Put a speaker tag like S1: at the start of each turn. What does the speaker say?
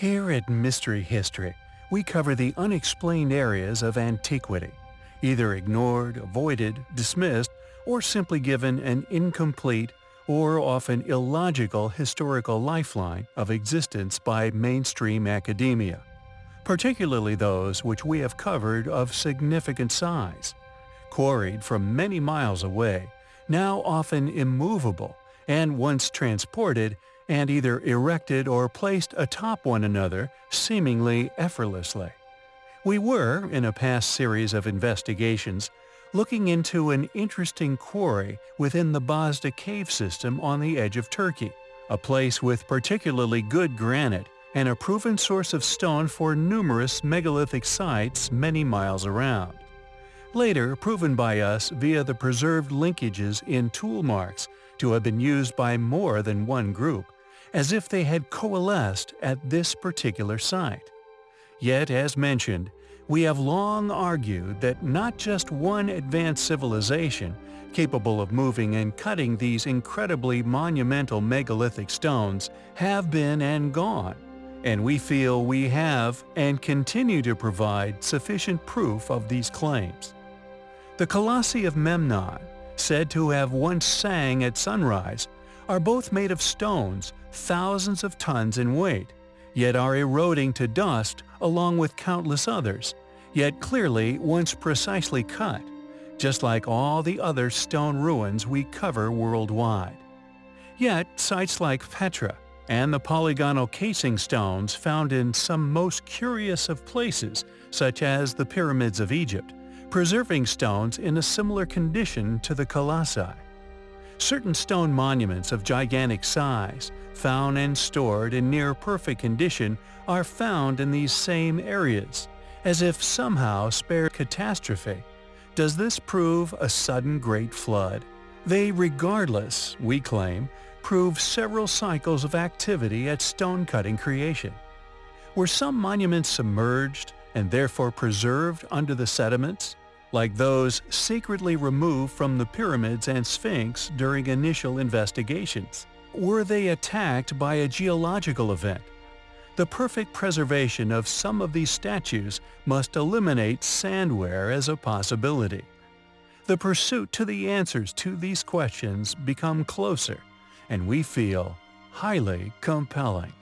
S1: Here at Mystery History, we cover the unexplained areas of antiquity, either ignored, avoided, dismissed, or simply given an incomplete or often illogical historical lifeline of existence by mainstream academia, particularly those which we have covered of significant size, quarried from many miles away, now often immovable, and once transported and either erected or placed atop one another seemingly effortlessly. We were, in a past series of investigations, looking into an interesting quarry within the Bazda cave system on the edge of Turkey, a place with particularly good granite and a proven source of stone for numerous megalithic sites many miles around. Later proven by us via the preserved linkages in tool marks to have been used by more than one group, as if they had coalesced at this particular site. Yet, as mentioned, we have long argued that not just one advanced civilization capable of moving and cutting these incredibly monumental megalithic stones have been and gone, and we feel we have and continue to provide sufficient proof of these claims. The Colossi of Memnon, said to have once sang at sunrise, are both made of stones thousands of tons in weight, yet are eroding to dust along with countless others, yet clearly once precisely cut, just like all the other stone ruins we cover worldwide. Yet sites like Petra and the polygonal casing stones found in some most curious of places, such as the pyramids of Egypt, preserving stones in a similar condition to the colossi. Certain stone monuments of gigantic size, found and stored in near-perfect condition, are found in these same areas, as if somehow spared catastrophe. Does this prove a sudden great flood? They regardless, we claim, prove several cycles of activity at stone-cutting creation. Were some monuments submerged and therefore preserved under the sediments? Like those secretly removed from the pyramids and Sphinx during initial investigations? Were they attacked by a geological event? The perfect preservation of some of these statues must eliminate sandwear as a possibility. The pursuit to the answers to these questions become closer, and we feel highly compelling.